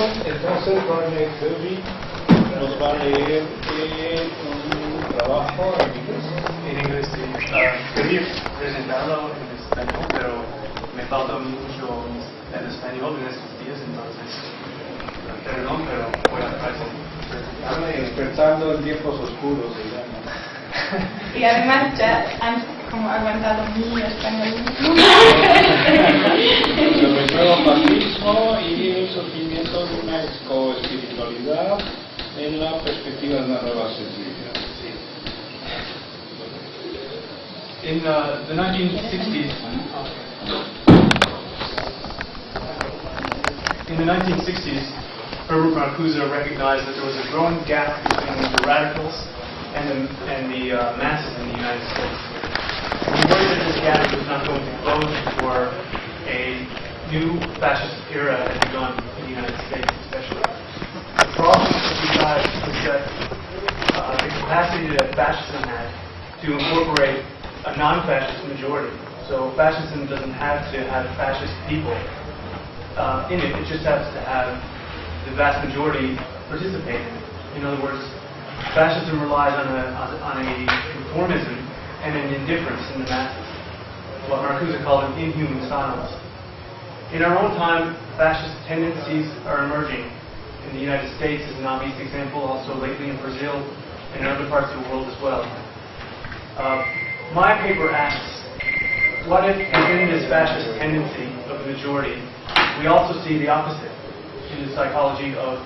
entonces Barney Kirby nos va a leer eh, un trabajo en inglés. En inglés, sí. Uh, quería presentarlo en español, pero me falta mucho en español en estos días, entonces, perdón, pero voy a presentarlo. Despertando en tiempos oscuros, llama. Y además ya como aguantado mi español. Sobre el nuevo fascismo y el surgimiento de una coespiritualidad en la perspectiva de una nueva sensibilidad. In uh, the 1960s, in the 1960s, Herbert Marcuse recognized that there was a growing gap between the radicals and the, and the uh, masses in the United States. He worried that this gap was not going to close before a new fascist era had begun in the United States, especially. The problem that he had was that uh, the capacity that fascism had to incorporate a non-fascist majority. So fascism doesn't have to have fascist people uh, in it. It just has to have the vast majority participate in it. In other words, fascism relies on a, on a conformism and an indifference in the masses, what Marcuse called an inhuman silence. In our own time, fascist tendencies are emerging. In the United States is an obvious example, also lately in Brazil and in other parts of the world as well. Uh, my paper asks, what if within this fascist tendency of the majority, we also see the opposite in the psychology of,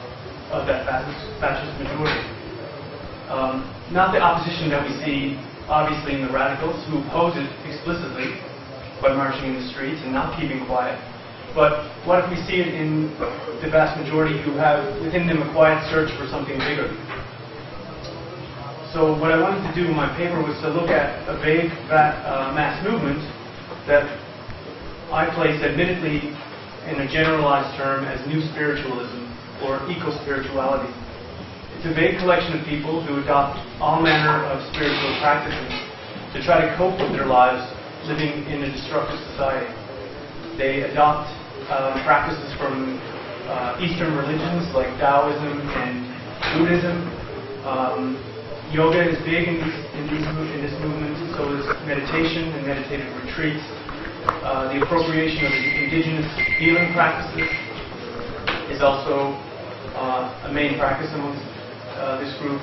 of that fascist, fascist majority? Um, not the opposition that we see, obviously, in the radicals who oppose it explicitly by marching in the streets and not keeping quiet. But what if we see it in the vast majority who have within them a quiet search for something bigger? So what I wanted to do in my paper was to look at a vague va- uh, mass movement that I place admittedly in a generalized term as new spiritualism or eco-spirituality. A vague collection of people who adopt all manner of spiritual practices to try to cope with their lives living in a destructive society. They adopt uh, practices from uh, Eastern religions like Taoism and Buddhism. Um, yoga is big in, these, in, these, in this movement, so is meditation and meditative retreats. Uh, the appropriation of indigenous healing practices is also uh, a main practice amongst uh, this group.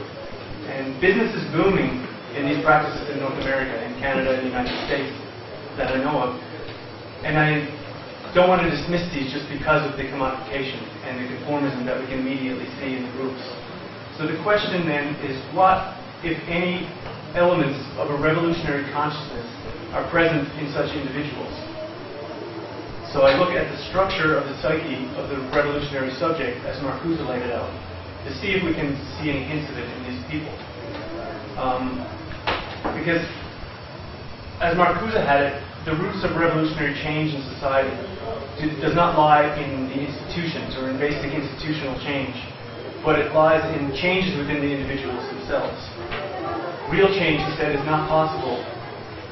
And business is booming in these practices in North America, in Canada, and the United States that I know of. And I don't want to dismiss these just because of the commodification and the conformism that we can immediately see in the groups. So the question then is what, if any, elements of a revolutionary consciousness are present in such individuals? So I look at the structure of the psyche of the revolutionary subject as Marcuse laid it out to see if we can see any hints of it in these people. Um, because as Marcuse had it, the roots of revolutionary change in society do, does not lie in the institutions or in basic institutional change, but it lies in changes within the individuals themselves. Real change, he said, is not possible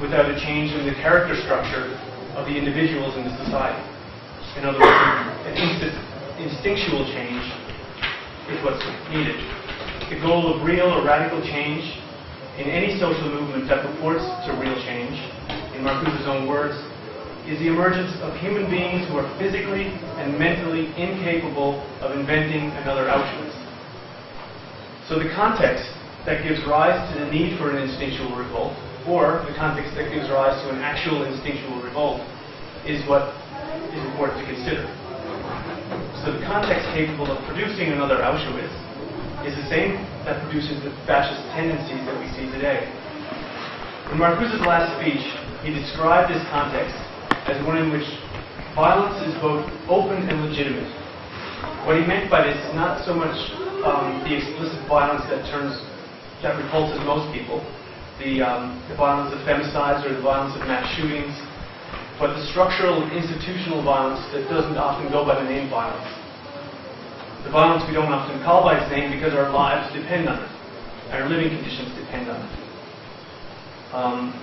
without a change in the character structure of the individuals in the society. In other words, an instinctual change is what's needed. The goal of real or radical change in any social movement that purports to real change, in Marcuse's own words, is the emergence of human beings who are physically and mentally incapable of inventing another Auschwitz. So the context that gives rise to the need for an instinctual revolt, or the context that gives rise to an actual instinctual revolt, is what is important to consider. So the context capable of producing another Auschwitz is the same that produces the fascist tendencies that we see today. In Marcuse's last speech, he described this context as one in which violence is both open and legitimate. What he meant by this is not so much um, the explicit violence that turns that repulses most people, the, um, the violence of femicides or the violence of mass shootings, but the structural and institutional violence that doesn't often go by the name violence. The violence we don't often call by its name because our lives depend on it, our living conditions depend on it. Um,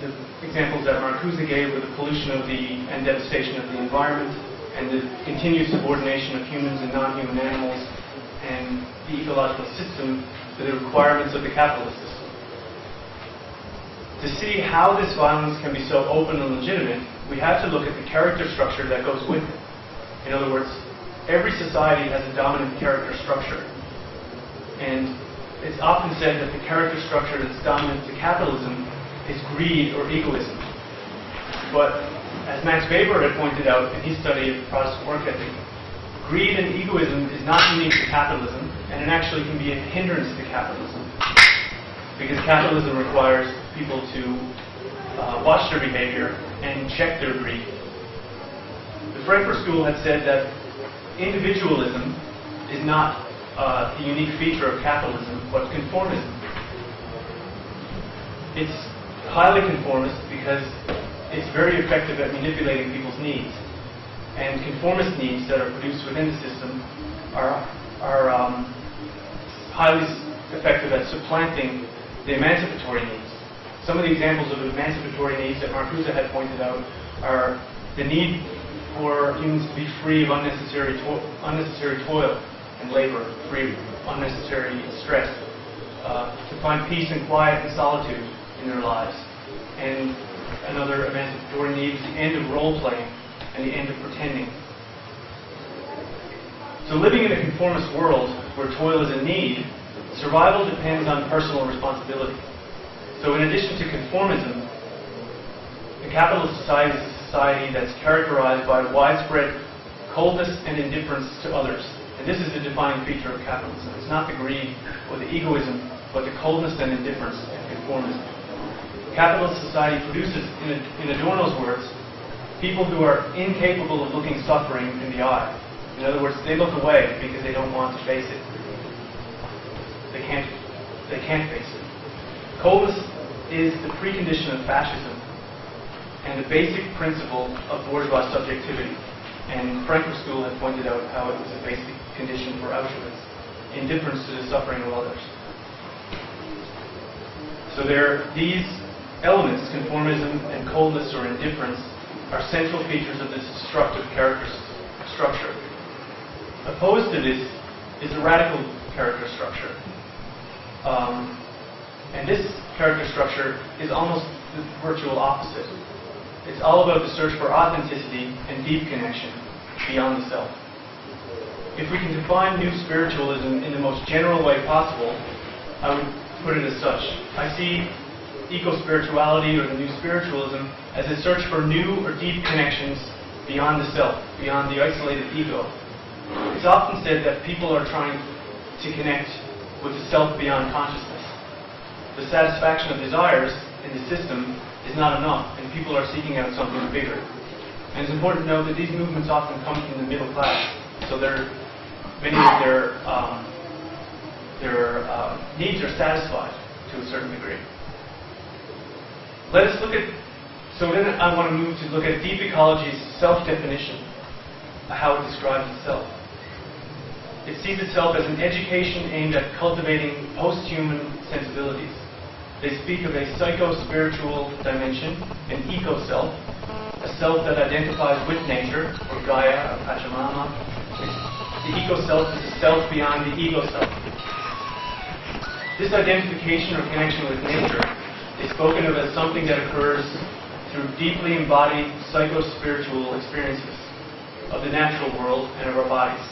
the examples that Marcuse gave were the pollution of the and devastation of the environment, and the continued subordination of humans and non-human animals and the ecological system to the requirements of the capitalist system. To see how this violence can be so open and legitimate, we have to look at the character structure that goes with it. In other words, every society has a dominant character structure. And it's often said that the character structure that's dominant to capitalism is greed or egoism. But as Max Weber had pointed out in his study of Protestant work ethic, greed and egoism is not unique to capitalism, and it actually can be a hindrance to capitalism. Because capitalism requires people to uh, watch their behavior and check their greed. The Frankfurt School had said that individualism is not uh, the unique feature of capitalism, but conformism. It's highly conformist because it's very effective at manipulating people's needs. And conformist needs that are produced within the system are, are um, highly effective at supplanting the emancipatory needs. Some of the examples of emancipatory needs that Marcuse had pointed out are the need for humans to be free of unnecessary, to- unnecessary toil and labor, free of unnecessary stress, uh, to find peace and quiet and solitude in their lives. And another emancipatory need is the end of role playing and the end of pretending. So, living in a conformist world where toil is a need, survival depends on personal responsibility. So, in addition to conformism, the capitalist society is a society that's characterized by widespread coldness and indifference to others. And this is the defining feature of capitalism. It's not the greed or the egoism, but the coldness and indifference and conformism. Capitalist society produces, in, in Adorno's words, people who are incapable of looking suffering in the eye. In other words, they look away because they don't want to face it. They can't, they can't face it. Coldness is the precondition of fascism and the basic principle of bourgeois subjectivity. And Frankfurt School had pointed out how it was a basic condition for Auschwitz, indifference to the suffering of others. So there, these elements, conformism and coldness or indifference, are central features of this destructive character structure. Opposed to this is a radical character structure. Um, and this character structure is almost the virtual opposite. It's all about the search for authenticity and deep connection beyond the self. If we can define new spiritualism in the most general way possible, I would put it as such. I see eco-spirituality or the new spiritualism as a search for new or deep connections beyond the self, beyond the isolated ego. It's often said that people are trying to connect with the self beyond consciousness. The satisfaction of desires in the system is not enough, and people are seeking out something bigger. And it's important to note that these movements often come from the middle class, so many of their um, their uh, needs are satisfied to a certain degree. Let us look at. So then I want to move to look at deep ecology's self-definition, how it describes itself. It sees itself as an education aimed at cultivating post-human sensibilities. They speak of a psycho-spiritual dimension, an eco-self, a self that identifies with nature, or Gaia, or Pachamama. The eco-self is a self beyond the ego-self. This identification or connection with nature is spoken of as something that occurs through deeply embodied psycho-spiritual experiences of the natural world and of our bodies.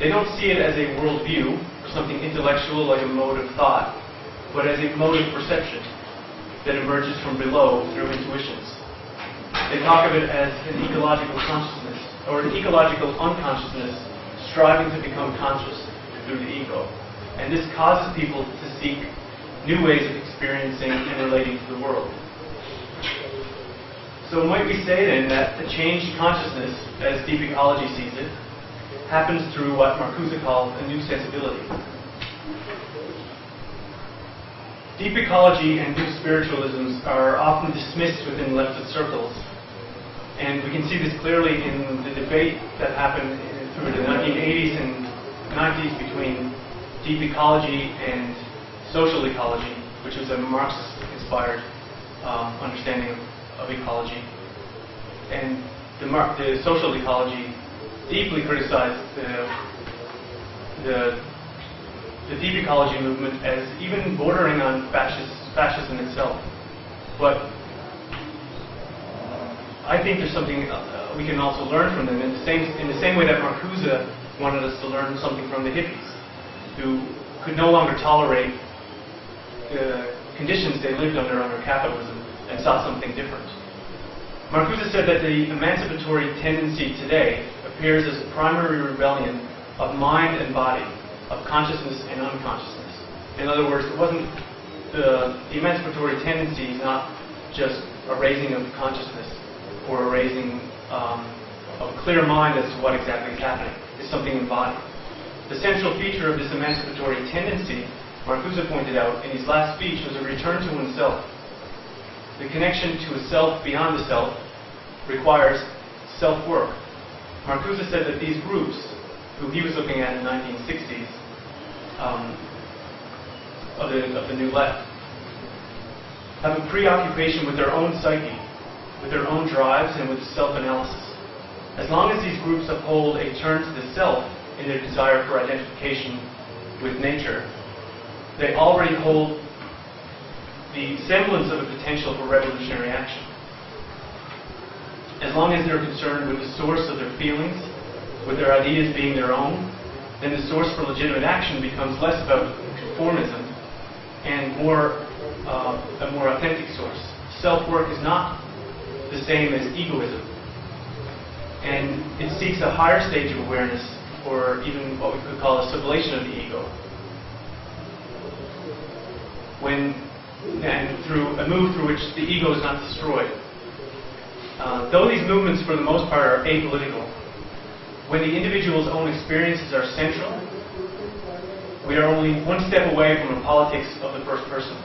They don't see it as a worldview or something intellectual like a mode of thought, but as a mode of perception that emerges from below through intuitions. They talk of it as an ecological consciousness or an ecological unconsciousness striving to become conscious through the ego. And this causes people to seek new ways of experiencing and relating to the world. So might we say then that the changed consciousness, as deep ecology sees it, happens through what Marcuse called a new sensibility. Deep ecology and new spiritualisms are often dismissed within leftist circles, and we can see this clearly in the debate that happened through the 1980s and 90s between deep ecology and social ecology, which was a Marxist-inspired um, understanding of, of ecology. And the, mar- the social ecology deeply criticized the, the, the deep ecology movement as even bordering on fascist, fascism itself. But I think there's something uh, we can also learn from them in the same, in the same way that Marcuse wanted us to learn something from the hippies, who could no longer tolerate the conditions they lived under under capitalism and saw something different. Marcuse said that the emancipatory tendency today appears as a primary rebellion of mind and body, of consciousness and unconsciousness. In other words, it wasn't the, the emancipatory tendency is not just a raising of consciousness or a raising um, of a clear mind as to what exactly is happening. It's something embodied. The central feature of this emancipatory tendency, Marcuse pointed out in his last speech, was a return to oneself. The connection to a self beyond the self requires self-work. Marcuse said that these groups, who he was looking at in the 1960s, um, of, the, of the New Left, have a preoccupation with their own psyche, with their own drives, and with self-analysis. As long as these groups uphold a turn to the self in their desire for identification with nature, they already hold the semblance of a potential for revolutionary action. As long as they're concerned with the source of their feelings, with their ideas being their own, then the source for legitimate action becomes less about conformism and more uh, a more authentic source. Self-work is not the same as egoism. And it seeks a higher stage of awareness, or even what we could call a sublation of the ego. When, and through a move through which the ego is not destroyed. Uh, though these movements, for the most part, are apolitical, when the individual's own experiences are central, we are only one step away from the politics of the first person,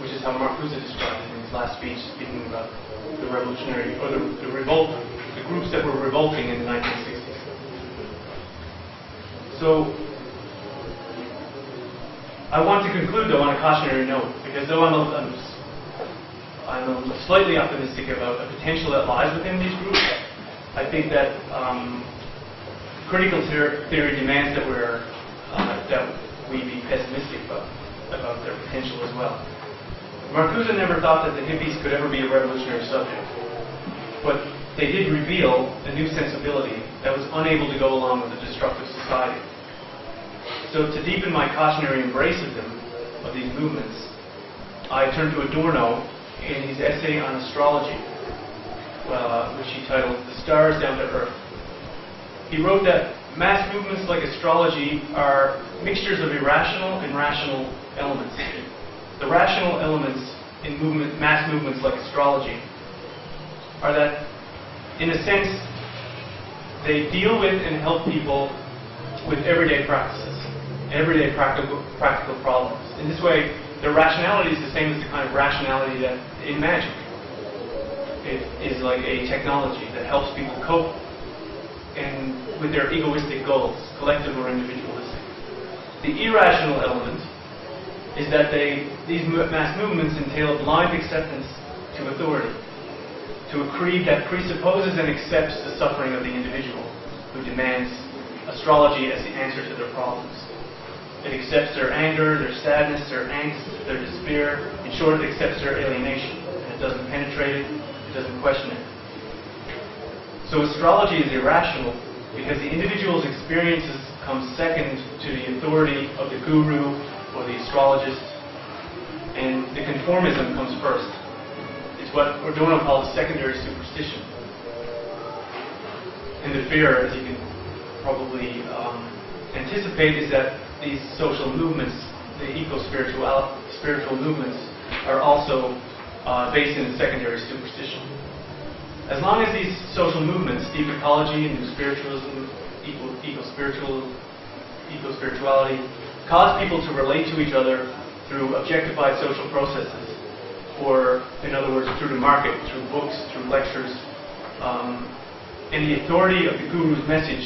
which is how Marcuse described it in his last speech, speaking about the revolutionary, or the, the revolt, the groups that were revolting in the 1960s. So, I want to conclude, though, on a cautionary note, because though I'm, a, I'm, I'm slightly optimistic about the potential that lies within these groups, I think that um, critical theory demands that we're uh, that we be pessimistic about, about their potential as well. Marcuse never thought that the hippies could ever be a revolutionary subject, but they did reveal a new sensibility that was unable to go along with a destructive society. So to deepen my cautionary embrace of them, of these movements, I turned to Adorno in his essay on astrology, uh, which he titled The Stars Down to Earth. He wrote that mass movements like astrology are mixtures of irrational and rational elements. The rational elements in movement, mass movements like astrology are that, in a sense, they deal with and help people with everyday practices, everyday practical, practical problems. In this way, their rationality is the same as the kind of rationality that in magic. It is like a technology that helps people cope with their egoistic goals, collective or individualistic. The irrational element is that they, these mass movements entail blind acceptance to authority, to a creed that presupposes and accepts the suffering of the individual who demands astrology as the answer to their problems. It accepts their anger, their sadness, their angst, their despair. In short, it accepts their alienation. And it doesn't penetrate it, it doesn't question it. So astrology is irrational because the individual's experiences come second to the authority of the guru or the astrologist, and the conformism comes first. It's what Adorno calls secondary superstition. And the fear, as you can probably um, anticipate, is that these social movements, the eco-spiritual spiritual movements, are also uh, based in secondary superstition. As long as these social movements, deep ecology, and new spiritualism, eco, eco-spiritual, eco-spirituality, cause people to relate to each other through objectified social processes, or in other words, through the market, through books, through lectures, um, and the authority of the guru's message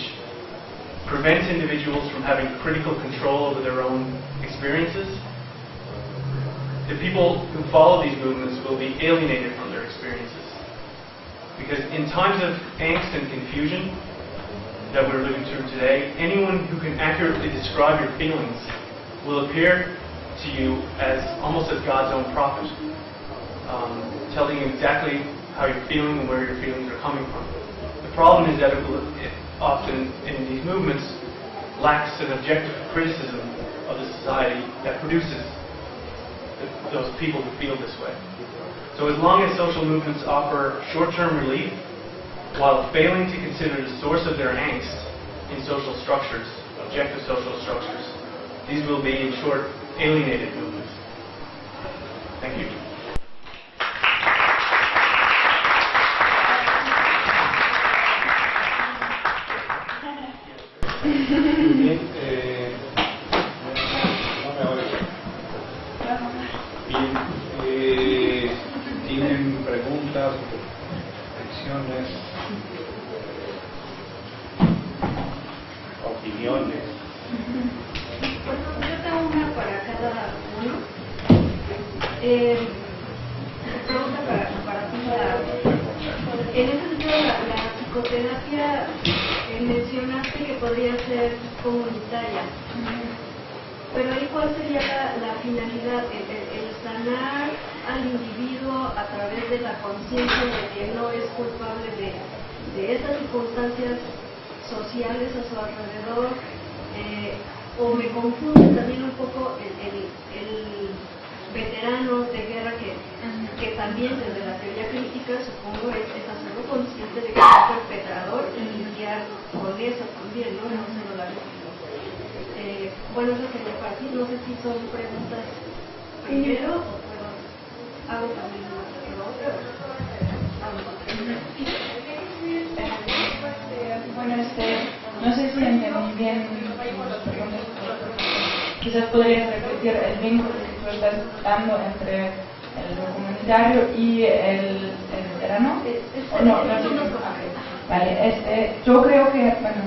prevents individuals from having critical control over their own experiences, the people who follow these movements will be alienated from their experiences. Because in times of angst and confusion, that we're living through today, anyone who can accurately describe your feelings will appear to you as almost as God's own prophet, um, telling you exactly how you're feeling and where your feelings are coming from. The problem is that it, will, it often in these movements lacks an objective criticism of the society that produces those people who feel this way. So as long as social movements offer short-term relief while failing to consider the source of their angst in social structures, objective social structures, these will be, in short, alienated movements. El, sanar al individuo a través de la conciencia de que no es culpable de, de esas circunstancias sociales a su alrededor. eh, o me confunde también un poco el, el- el veterano de guerra que, que también desde la teoría crítica supongo es, es hacerlo consciente de que es un perpetrador y lidiar con eso también, ¿no? No solo la víctima. Eh, bueno, eso quería partir, no sé si son preguntas primero hago también. Bueno, este, no sé si entendí bien las preguntas. Quizás podrías repetir el vínculo que tú estás dando entre el comunitario y el, el veterano. ¿O no? no. Vale, este, yo creo que, bueno,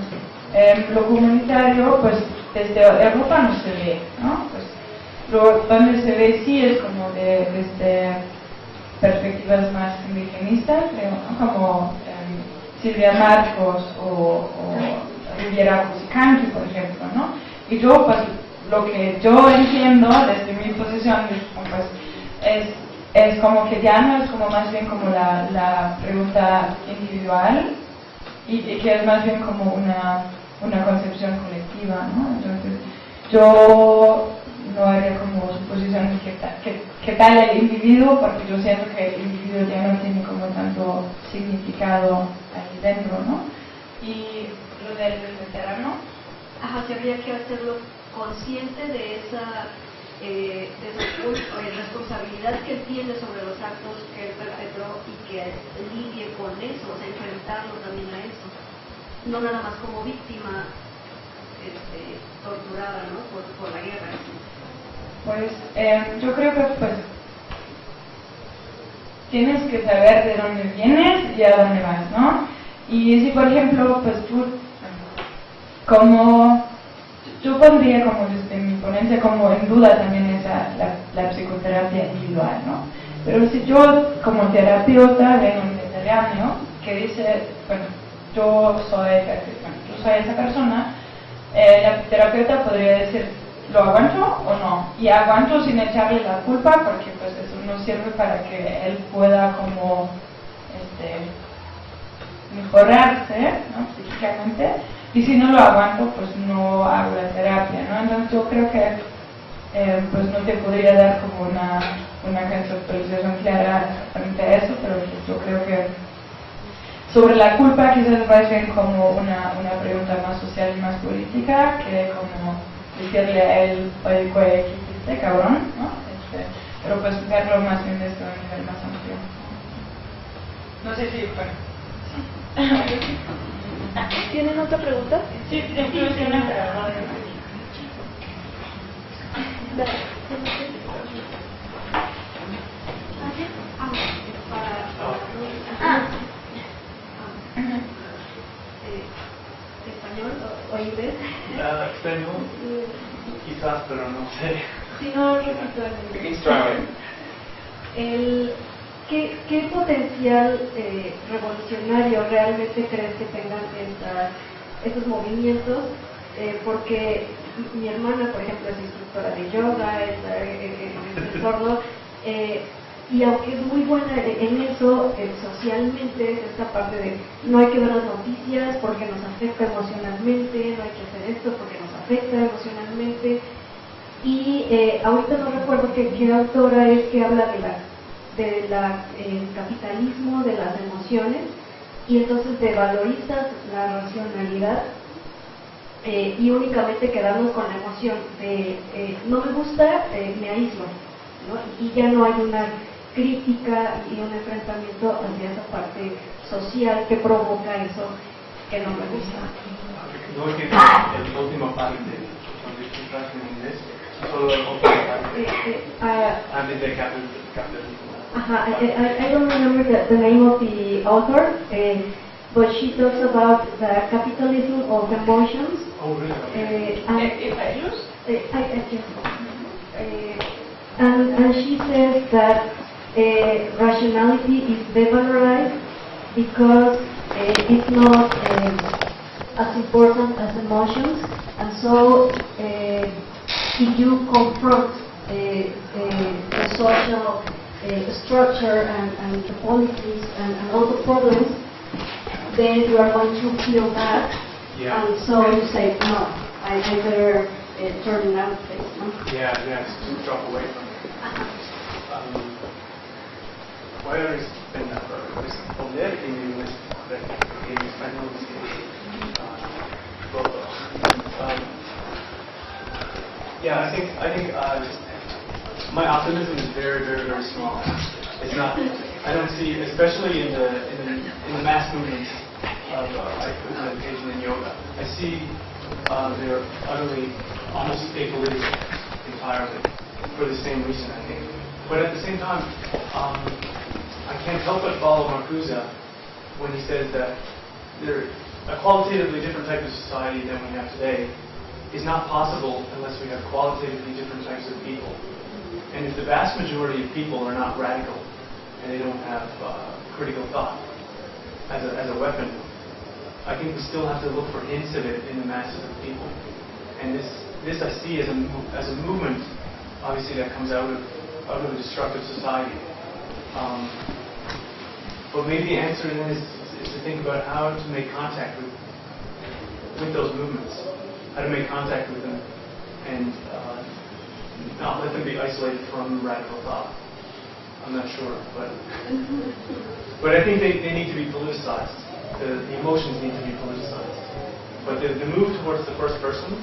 em, lo comunitario, pues desde Europa no se ve, ¿no? Pues, donde se ve sí es como de, desde perspectivas más indigenistas, creo, ¿no? como em, Silvia Marcos o, o Riviera Cusicanqui, por ejemplo, ¿no? Y yo, pues, lo que yo entiendo desde mi posición, pues, es, es como que ya no es como más bien como la, la pregunta individual y, y que es más bien como una, una concepción colectiva, ¿no? Entonces, yo no haría como suposiciones que, ta- que, que tal el individuo, porque yo siento que el individuo ya no tiene como tanto significado ahí dentro, ¿no? Y lo del veterano, Ajá, que habría que hacerlo consciente de esa, eh, de esa eh, responsabilidad que él tiene sobre los actos que él perpetró y que lidie con eso, o sea, enfrentarlo también a eso. No nada más como víctima este, torturada ¿no? por, por la guerra. Pues eh, yo creo que pues tienes que saber de dónde vienes y a dónde vas, ¿no? Y si por ejemplo, pues tú, como, yo pondría como desde mi ponencia como en duda también esa, la, psicoterapia individual, ¿no? Pero si yo como terapeuta vengo un veterano que dice, bueno, yo soy, bueno, yo soy esa persona, eh, la terapeuta podría decir, ¿lo aguanto o no? Y aguanto sin echarle la culpa porque pues eso no sirve para que él pueda como este, mejorarse ¿no? psíquicamente y si no lo aguanto pues no hago la terapia, ¿no? Entonces yo creo que eh, pues no te podría dar como una, una conceptualización clara frente a eso, pero pues, yo creo que sobre la culpa quizás más bien como una, una pregunta más social y más política que como decirle a él, oye, ¿qué hiciste, cabrón? ¿no? Este, pero pues verlo más bien desde un nivel más amplio. No sé si, bueno. ¿Tienen otra pregunta? Sí, después tiene, pero no de Ah, eh, español o, o inglés. Ah, español, quizás, pero no sé. Si no, repito el. El, ¿qué, ¿Qué potencial eh, revolucionario realmente crees que tengan estas estos movimientos, eh, porque mi hermana, por ejemplo, es instructora de yoga, está en este entorno, eh, y aunque es muy buena en eso, eh, socialmente es esta parte de no hay que ver las noticias porque nos afecta emocionalmente, no hay que hacer esto porque nos afecta emocionalmente. Y eh, ahorita no recuerdo qué, autora es que habla de la, de la capitalismo de las emociones y entonces de valorizas la racionalidad eh, y únicamente quedarnos con la emoción de eh, no me gusta, me aíslo. ¿no? Y ya no hay una crítica y un enfrentamiento hacia esa parte social que provoca eso que no me gusta. No es que el último parte cuando estoy en inglés, solo el último parte. Capitalismo. Ajá, I, I, don't remember the, the name of the author, uh, but she talks about the capitalism of emotions. Oh, really? Uh, and, If I lose? uh, I, I just, uh, and, and she says that uh, rationality is devalorized because uh, it's not um, as important as emotions, and so uh, if you confront uh, uh, the social uh, structure and, and the policies and, and all the problems, then you are going to feel bad, Yeah. and so you say, no, I, better uh, turn face. No? Yeah, yeah, to drop away from it. Um, voy a responder, responder en, inglés, en español. Uh, um, yeah, I think I think uh, my optimism is very, very, very small. It's not. I don't see, especially in the in the, in the mass movements of uh, meditation and yoga. I see uh, they're utterly, almost apolitical entirely for the same reason, I think. But at the same time, um, I can't help but follow Marcuse when he says that there, a qualitatively different type of society than we have today is not possible unless we have qualitatively different types of people. And if the vast majority of people are not radical and they don't have uh, critical thought as a, as a weapon, I think we still have to look for hints of it in the masses of people. And this, this I see as a, as a movement, obviously, that comes out of, out of a destructive society. Um, but maybe the answer then is, is to think about how to make contact with, with those movements, how to make contact with them, and uh, not let them be isolated from radical thought. I'm not sure, but but I think they, they need to be politicized. The, the emotions need to be politicized. But the, the move towards the first person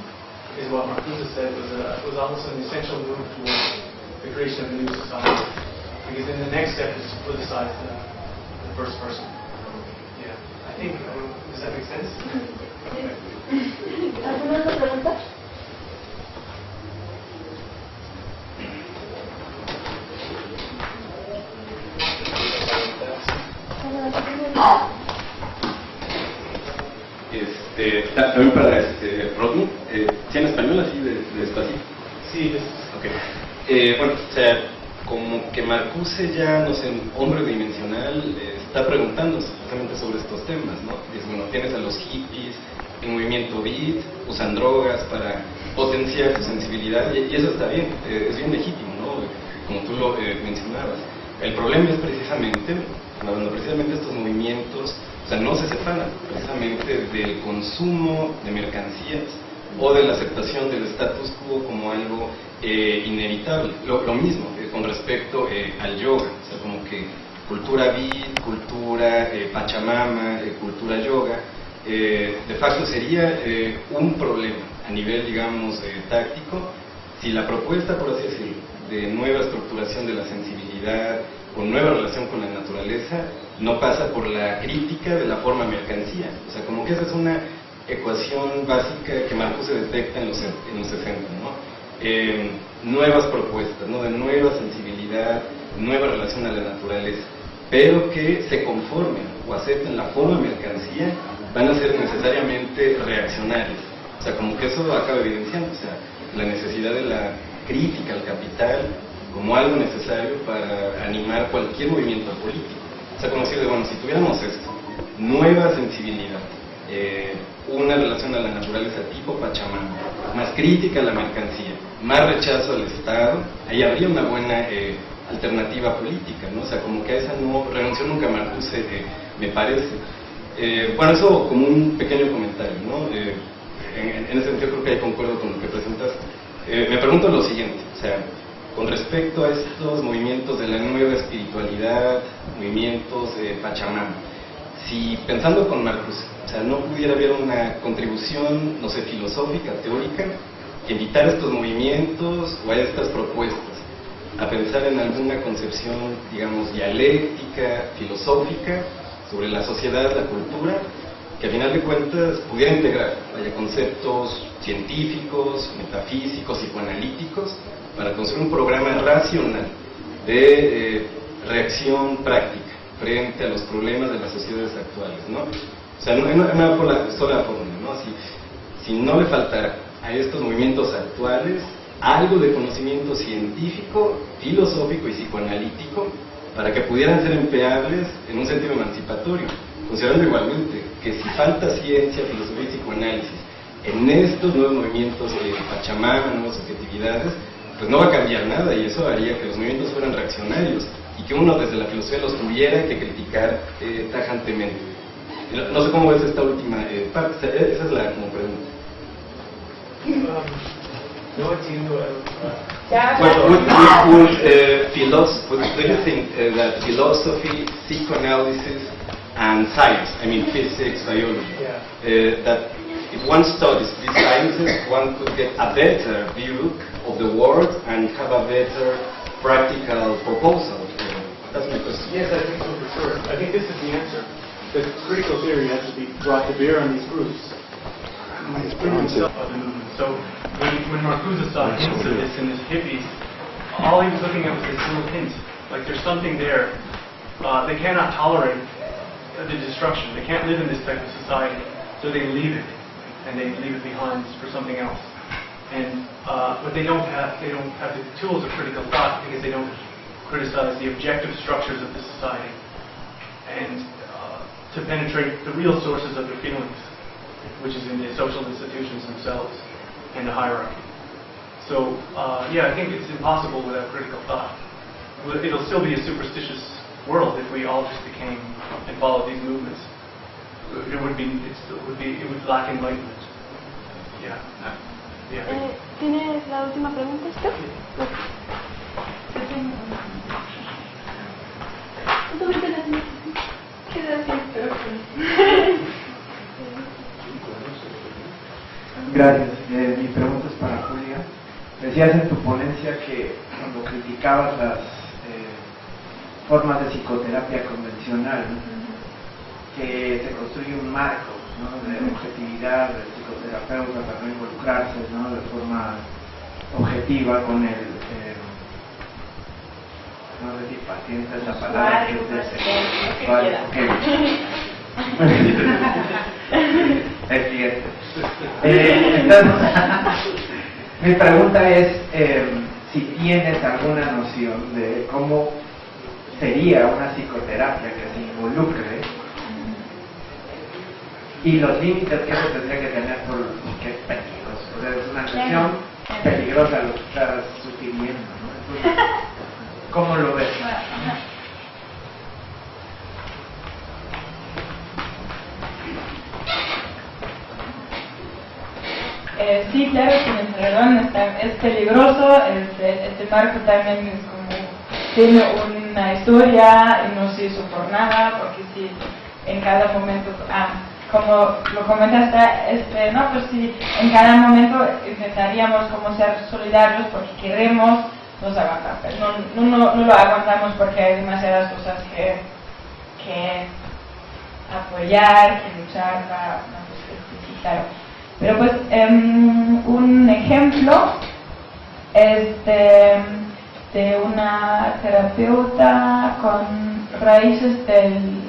is what Marcuse said was a, was almost an essential move towards the creation of a new society. Because then the next step is to politicize the, the first person. Yeah, I think. uh, Does that make sense? ¿Alguna otra pregunta? Este, también para este, Rodney, eh, ¿sí en español así de, de despacito? Sí, es, Ok. Eh, bueno, o sea, como que Marcuse ya, no sé, hombre dimensional, está preguntándose justamente sobre estos temas, ¿no? Dice, bueno, tienes a los hippies, el movimiento beat, usan drogas para potenciar su sensibilidad, y, eso está bien, eh, es bien legítimo, ¿no? Como tú lo eh, mencionabas. El problema es precisamente, cuando precisamente estos movimientos, o sea, no se separan precisamente del consumo de mercancías o de la aceptación del status quo como algo eh, inevitable. Lo, lo mismo con respecto eh, al yoga, o sea, como que cultura beat, cultura eh, pachamama, eh, cultura yoga, eh, de facto sería eh, un problema a nivel, digamos, eh, táctico si la propuesta, por así decirlo, de nueva estructuración de la sensibilidad o nueva relación con la naturaleza no pasa por la crítica de la forma mercancía. O sea, como que esa es una ecuación básica que Marcos se detecta en los, en los 60, ¿no? Eh, nuevas propuestas, ¿no? De nueva sensibilidad, nueva relación a la naturaleza, pero que se conformen o acepten la forma mercancía, van a ser necesariamente reaccionarios. O sea, como que eso acaba evidenciando, o sea, la necesidad de la crítica al capital como algo necesario para animar cualquier movimiento político. O sea, como si, bueno, si tuviéramos esto, nueva sensibilidad, eh, una relación a la naturaleza tipo Pachamama, más crítica a la mercancía, más rechazo al Estado, ahí habría una buena eh, alternativa política, ¿no? O sea, como que a esa no renunció nunca Marcuse, eh, me parece. Eh, bueno, eso como un pequeño comentario, ¿no? En, ese sentido creo que ahí concuerdo con lo que presentas. Eh, me pregunto lo siguiente, o sea, con respecto a estos movimientos de la nueva espiritualidad, movimientos de Pachamama, si pensando con Marcus, o sea, no pudiera haber una contribución, no sé, filosófica, teórica, a estos movimientos o a estas propuestas a pensar en alguna concepción, digamos, dialéctica, filosófica, sobre la sociedad, la cultura, que a final de cuentas pudiera integrar vaya, conceptos científicos, metafísicos, psicoanalíticos, para construir un programa racional de eh, reacción práctica frente a los problemas de las sociedades actuales. ¿no? O sea, no, no por la sola fórmula, ¿no? Si, si no le faltara a estos movimientos actuales algo de conocimiento científico, filosófico y psicoanalítico para que pudieran ser empleables en un sentido emancipatorio, considerando igualmente que si falta ciencia, filosofía y psicoanálisis en estos nuevos movimientos de Pachamama, nuevas subjetividades, pues no va a cambiar nada y eso haría que los movimientos fueran reaccionarios y que uno desde la filosofía los tuviera que criticar eh, tajantemente. No sé cómo ves esta última eh, parte, esa es la como pregunta. No entiendo. Well, would, would, would, uh, philosophy, do you think uh, that philosophy, psychoanalysis, and science, I mean physics, biology, Yeah. uh, that if one studies these sciences, one could get a better view of the world and have a better practical proposal? Uh, That's my question. Yes, I think so for sure. I think this is the answer. The critical theory has to be brought to bear on these groups. The movement. So when, when Marcuse saw hints of this in his hippies, all he was looking at was this little hint. Like there's something there. Uh, they cannot tolerate the destruction. They can't live in this type of society. So they leave it, and they leave it behind for something else. And uh, but they don't have they don't have the tools of critical thought because they don't criticize the objective structures of the society and uh, to penetrate the real sources of their feelings, which is in the social institutions themselves and the hierarchy. So uh, yeah, I think it's impossible without critical thought. It'll still be a superstitious world if we all just became and followed these movements. It would be it's, it would be it would lack enlightenment. Yeah. Yeah. Eh, ¿Tienes la última pregunta, Esther? No Gracias. Eh, mi pregunta es para Julia. Decías en tu ponencia que cuando criticabas las eh, formas de psicoterapia convencional, que se construye un marco ¿no? de objetividad del psicoterapeuta para no involucrarse ¿no? de forma objetiva con el, eh, no sé si paciente es la palabra, que es ese, Es cliente. Eh, entonces, mi pregunta es eh, si tienes alguna noción de cómo sería una psicoterapia que se involucre y los límites que eso tendría que tener por- porque es peligroso. O sea, es una sesión peligrosa lo que estás sugiriendo. ¿no? Entonces, ¿Cómo lo ves? Bueno, ajá. Eh, sí, claro, tienes razón, está- es peligroso, este, este marco también tiene una historia y no se hizo por nada, porque si en cada momento, ah, como lo comentaste, este, no, pues si en cada momento intentaríamos como ser solidarios porque queremos, nos aguantamos, no, no, no, lo aguantamos porque hay demasiadas cosas que, que apoyar, que luchar para, no, sí, sí. Pero pues em, un ejemplo es de, de una terapeuta con raíces del,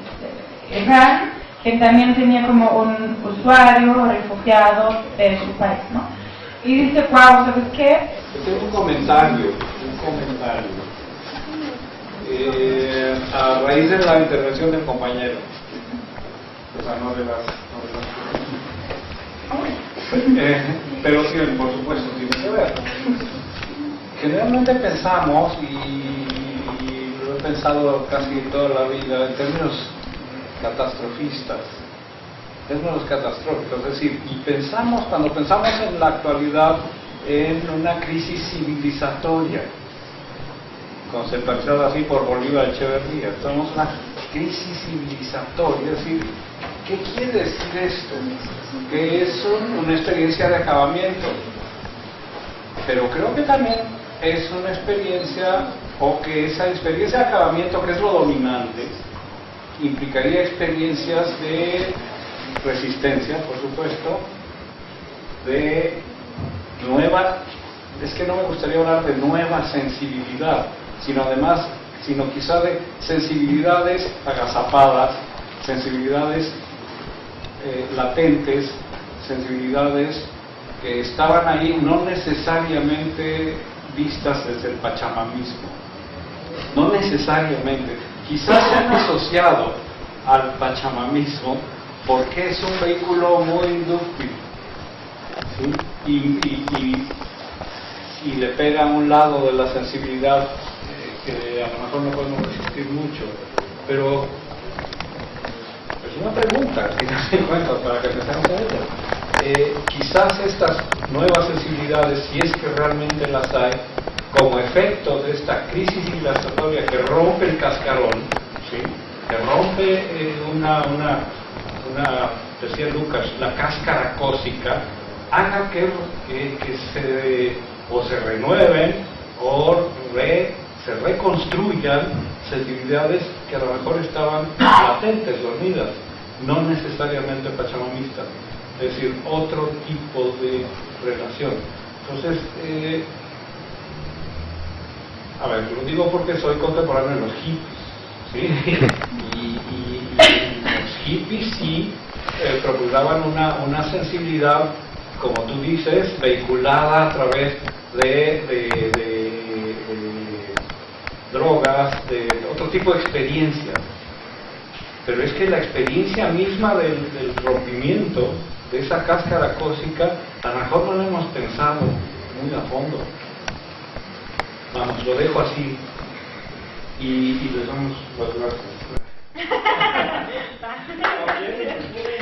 de Irán que también tenía como un usuario refugiado de su país, ¿no? Y dice, wow, ¿sabes qué? Tengo un comentario, un comentario. Eh, a raíz de la intervención del compañero, o sea, no de las, no de las Eh, pero sí, por supuesto, tiene que ver. Generalmente pensamos, y, lo he pensado casi toda la vida, en términos catastrofistas, en términos catastróficos, es decir, y pensamos, cuando pensamos en la actualidad, en una crisis civilizatoria, conceptualizada así por Bolívar Echeverría, estamos en una crisis civilizatoria, es decir, ¿qué quiere decir esto? Que es un- una experiencia de acabamiento, pero creo que también es una experiencia, o que esa experiencia de acabamiento, que es lo dominante, implicaría experiencias de resistencia, por supuesto, de nueva, es que no me gustaría hablar de nueva sensibilidad, sino además, sino quizá de sensibilidades agazapadas, sensibilidades eh, latentes, sensibilidades que estaban ahí no necesariamente vistas desde el pachamamismo, no necesariamente, quizás se han asociado al pachamamismo porque es un vehículo muy dúctil ¿sí? y, le pega a un lado de la sensibilidad eh, que a lo mejor no podemos resistir mucho, pero una pregunta, al final de cuentas, para que pensemos en ella. Eh, quizás estas nuevas sensibilidades, si es que realmente las hay, como efecto de esta crisis civilizatoria que rompe el cascarón, ¿sí? que rompe eh, una, una, una, decía Lucas, la cáscara cósica, haga que, que- que se, o se renueven o re- se reconstruyan sensibilidades que a lo mejor estaban latentes, dormidas, no necesariamente pachamamistas, es decir, otro tipo de relación. Entonces, eh, a ver, lo digo porque soy contemporáneo de los hippies, ¿sí? Y, los hippies sí eh, procuraban una, una sensibilidad, como tú dices, vehiculada a través de drogas, de otro tipo de experiencias. Pero es que la experiencia misma del, del rompimiento de esa cáscara cósica, a lo mejor no lo hemos pensado muy a fondo. Vamos, lo dejo así y, y les damos las gracias.